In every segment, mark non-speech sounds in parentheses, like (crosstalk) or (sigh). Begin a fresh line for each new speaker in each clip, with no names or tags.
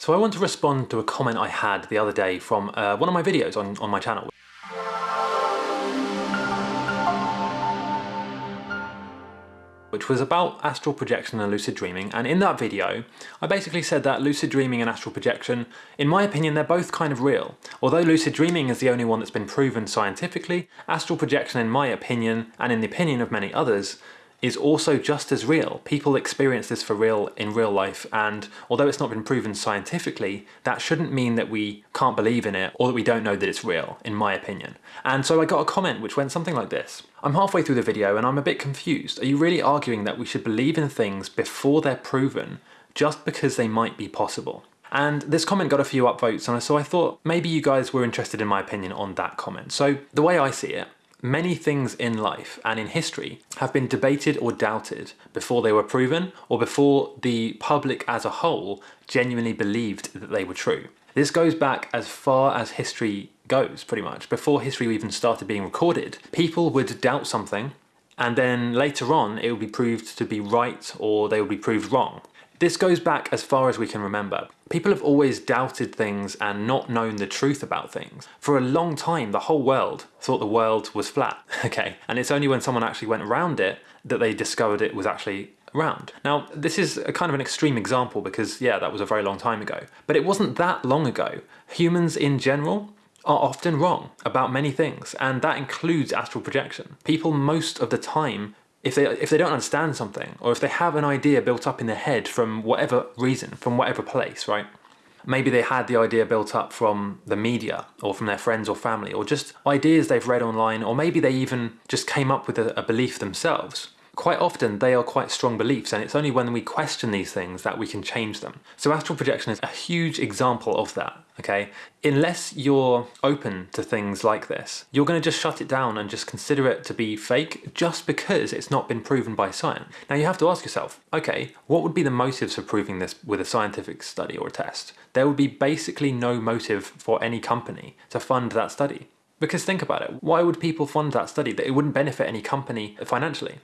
So I want to respond to a comment I had the other day from uh, one of my videos on, on my channel. which was about astral projection and lucid dreaming and in that video I basically said that lucid dreaming and astral projection, in my opinion they're both kind of real. Although lucid dreaming is the only one that's been proven scientifically, astral projection in my opinion, and in the opinion of many others, is also just as real. People experience this for real in real life and although it's not been proven scientifically, that shouldn't mean that we can't believe in it or that we don't know that it's real, in my opinion. And so I got a comment which went something like this. I'm halfway through the video and I'm a bit confused. Are you really arguing that we should believe in things before they're proven just because they might be possible? And this comment got a few upvotes and so I thought maybe you guys were interested in my opinion on that comment. So the way I see it, Many things in life and in history have been debated or doubted before they were proven or before the public as a whole genuinely believed that they were true. This goes back as far as history goes, pretty much. Before history even started being recorded, people would doubt something and then later on it would be proved to be right or they would be proved wrong. This goes back as far as we can remember. People have always doubted things and not known the truth about things. For a long time, the whole world thought the world was flat, (laughs) okay? And it's only when someone actually went around it that they discovered it was actually round. Now, this is a kind of an extreme example because, yeah, that was a very long time ago. But it wasn't that long ago. Humans in general are often wrong about many things, and that includes astral projection. People most of the time if they if they don't understand something or if they have an idea built up in their head from whatever reason from whatever place right? Maybe they had the idea built up from the media or from their friends or family or just ideas they've read online or maybe they even just came up with a, a belief themselves quite often they are quite strong beliefs and it's only when we question these things that we can change them. So astral projection is a huge example of that, okay? Unless you're open to things like this, you're going to just shut it down and just consider it to be fake just because it's not been proven by science. Now you have to ask yourself, okay, what would be the motives for proving this with a scientific study or a test? There would be basically no motive for any company to fund that study. Because think about it, why would people fund that study? That it wouldn't benefit any company financially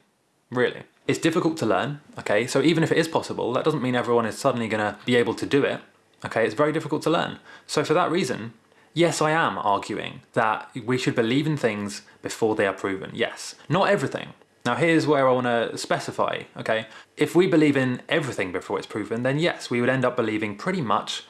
really. It's difficult to learn, okay, so even if it is possible, that doesn't mean everyone is suddenly going to be able to do it, okay, it's very difficult to learn. So for that reason, yes I am arguing that we should believe in things before they are proven, yes. Not everything. Now here's where I want to specify, okay, if we believe in everything before it's proven, then yes, we would end up believing pretty much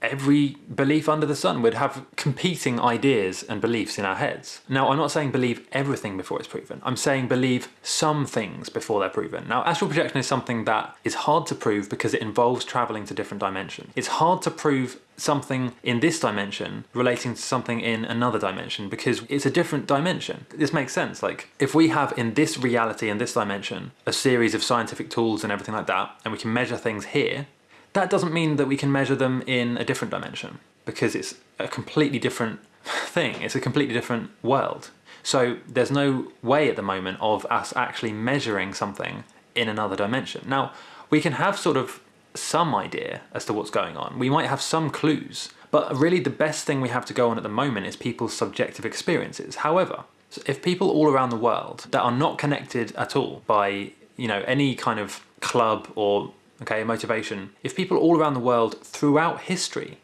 every belief under the sun would have competing ideas and beliefs in our heads. Now, I'm not saying believe everything before it's proven. I'm saying believe some things before they're proven. Now, astral projection is something that is hard to prove because it involves traveling to different dimensions. It's hard to prove something in this dimension relating to something in another dimension because it's a different dimension. This makes sense. Like, if we have in this reality, in this dimension, a series of scientific tools and everything like that, and we can measure things here, that doesn't mean that we can measure them in a different dimension because it's a completely different (laughs) thing. It's a completely different world. So there's no way at the moment of us actually measuring something in another dimension. Now, we can have sort of some idea as to what's going on. We might have some clues, but really the best thing we have to go on at the moment is people's subjective experiences. However, if people all around the world that are not connected at all by you know any kind of club or okay, motivation. If people all around the world throughout history,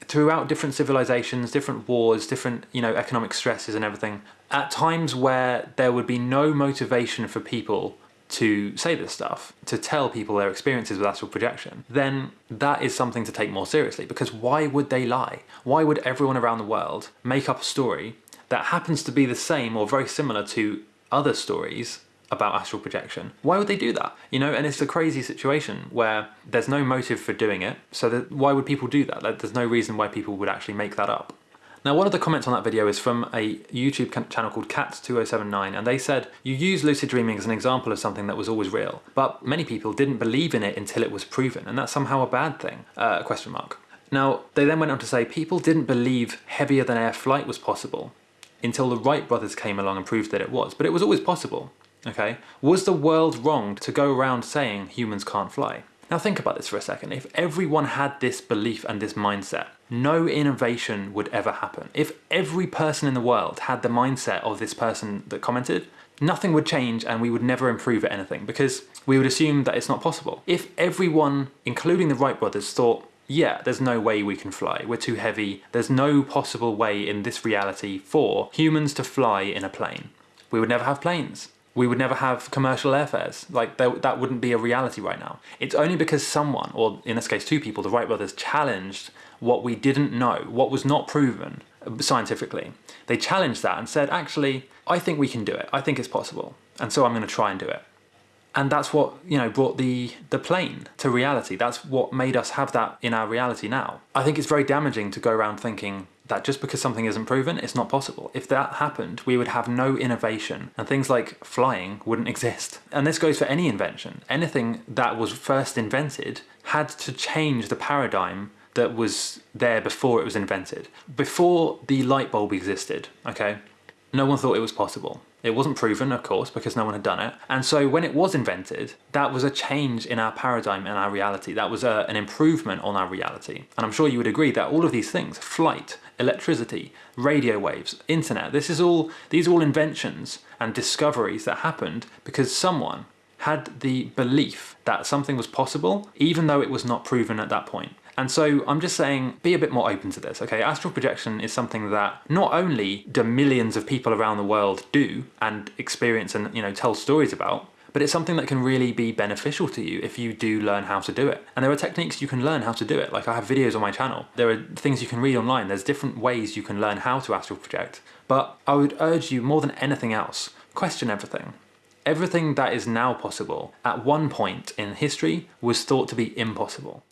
throughout different civilizations, different wars, different, you know, economic stresses and everything, at times where there would be no motivation for people to say this stuff, to tell people their experiences with astral projection, then that is something to take more seriously because why would they lie? Why would everyone around the world make up a story that happens to be the same or very similar to other stories about astral projection. Why would they do that? You know, and it's a crazy situation where there's no motive for doing it, so that, why would people do that? Like, there's no reason why people would actually make that up. Now one of the comments on that video is from a YouTube channel called Cats2079 and they said, you use lucid dreaming as an example of something that was always real, but many people didn't believe in it until it was proven and that's somehow a bad thing, uh, question mark. Now they then went on to say people didn't believe heavier than air flight was possible until the Wright brothers came along and proved that it was, but it was always possible. Okay, was the world wrong to go around saying humans can't fly? Now think about this for a second. If everyone had this belief and this mindset, no innovation would ever happen. If every person in the world had the mindset of this person that commented, nothing would change and we would never improve at anything because we would assume that it's not possible. If everyone, including the Wright brothers, thought yeah, there's no way we can fly. We're too heavy. There's no possible way in this reality for humans to fly in a plane. We would never have planes. We would never have commercial airfares. Like, that wouldn't be a reality right now. It's only because someone, or in this case two people, the Wright brothers, challenged what we didn't know, what was not proven scientifically. They challenged that and said, actually, I think we can do it. I think it's possible. And so I'm going to try and do it. And that's what, you know, brought the, the plane to reality. That's what made us have that in our reality now. I think it's very damaging to go around thinking that just because something isn't proven, it's not possible. If that happened, we would have no innovation and things like flying wouldn't (laughs) exist. And this goes for any invention. Anything that was first invented had to change the paradigm that was there before it was invented. Before the light bulb existed, okay, no one thought it was possible. It wasn't proven, of course, because no one had done it. And so when it was invented, that was a change in our paradigm and our reality. That was a, an improvement on our reality. And I'm sure you would agree that all of these things, flight, electricity, radio waves, internet, this is all, these are all inventions and discoveries that happened because someone had the belief that something was possible, even though it was not proven at that point. And so I'm just saying, be a bit more open to this, okay? Astral projection is something that not only do millions of people around the world do and experience and, you know, tell stories about, but it's something that can really be beneficial to you if you do learn how to do it. And there are techniques you can learn how to do it. Like I have videos on my channel. There are things you can read online. There's different ways you can learn how to astral project. But I would urge you more than anything else, question everything. Everything that is now possible at one point in history was thought to be impossible.